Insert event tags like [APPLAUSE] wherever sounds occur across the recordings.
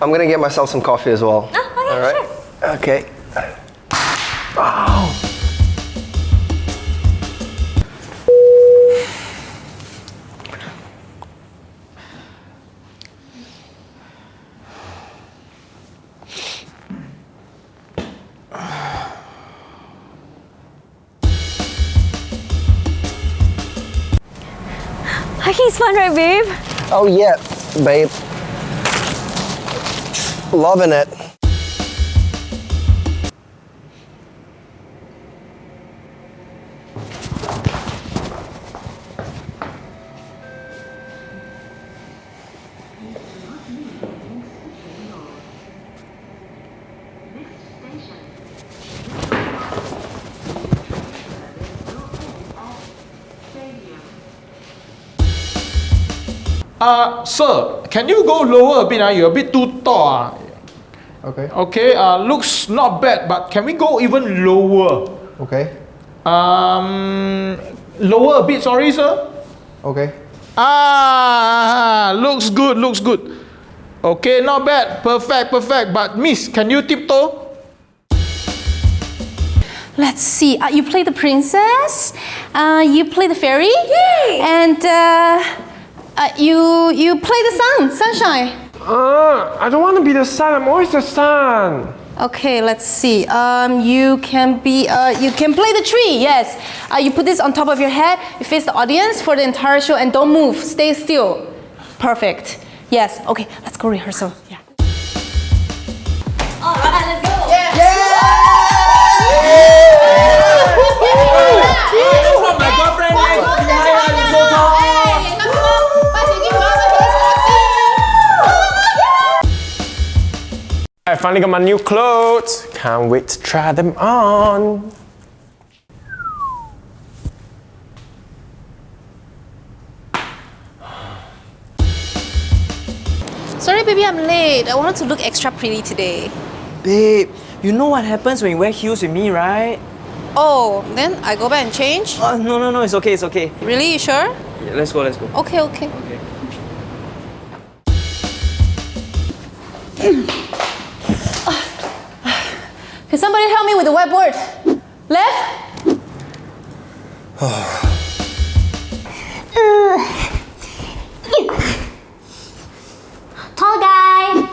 I'm gonna get myself some coffee as well. Oh, okay, All right. sure. Okay. Hiking's fun, right, babe? Oh yeah, babe. Loving it. Uh, sir, can you go lower a bit? Uh? You're a bit too tall. ah. Okay. Okay, uh, looks not bad, but can we go even lower? Okay. Um, lower a bit, sorry, sir. Okay. Ah, looks good, looks good. Okay, not bad, perfect, perfect. But miss, can you tiptoe? Let's see. Uh, you play the princess. Uh, you play the fairy. Yay! And uh, uh, you you play the sun, sunshine. Uh, I don't want to be the sun. I'm always the sun. Okay, let's see. Um, you can be. Uh, you can play the tree. Yes. Uh, you put this on top of your head. You face the audience for the entire show, and don't move. Stay still. Perfect. Yes. Okay. Let's go rehearsal. Yeah. Finally got my new clothes. Can't wait to try them on. Sorry, baby, I'm late. I wanted to look extra pretty today. Babe, you know what happens when you wear heels with me, right? Oh, then I go back and change. Oh, no, no, no, it's okay, it's okay. Really? You sure? Yeah, let's go, let's go. Okay, okay. Can [CLEARS THROAT] somebody help me with the whiteboard? Left? [SIGHS] Tall guy.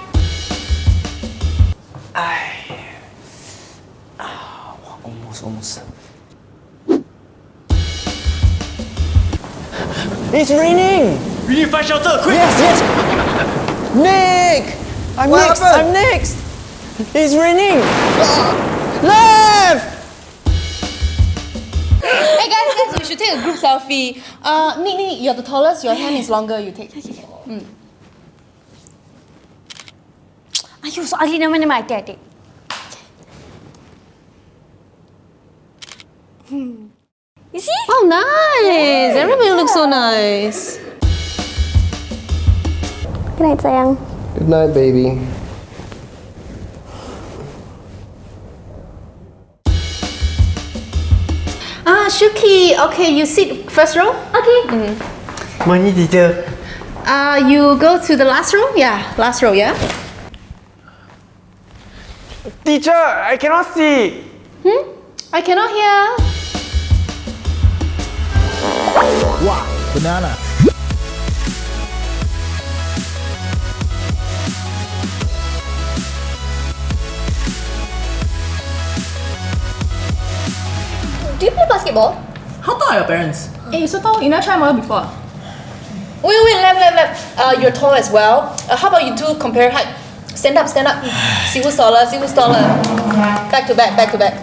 I Almost, almost. It's raining! We need to find shelter, quick! Yes, yes! Nick! I'm What next! happened? I'm next! It's raining! Left! Hey guys, guys, we should take a group selfie. Uh, Nick, Nick, you're the tallest. Your hand is longer. You take. Ayuh, so ugly naman ni Mike Daddy. You see? Oh, nice. Everybody looks so nice. Good night, sayang. Good night, baby. Ah, Shuki. Okay, you sit first row. Okay. Money teacher. Uh, you go to the last row. Yeah, last row. Yeah. Teacher, I cannot see. Hmm? I cannot hear. Wow, banana. Do you play basketball? How tall are your parents? Hey, so tall. You never tried model before. Wait, wait, left, left, left. Uh, you're tall as well. Uh, how about you two compare height? Stand up, stand up. see who's taller, see who's taller. Back to back, back to back.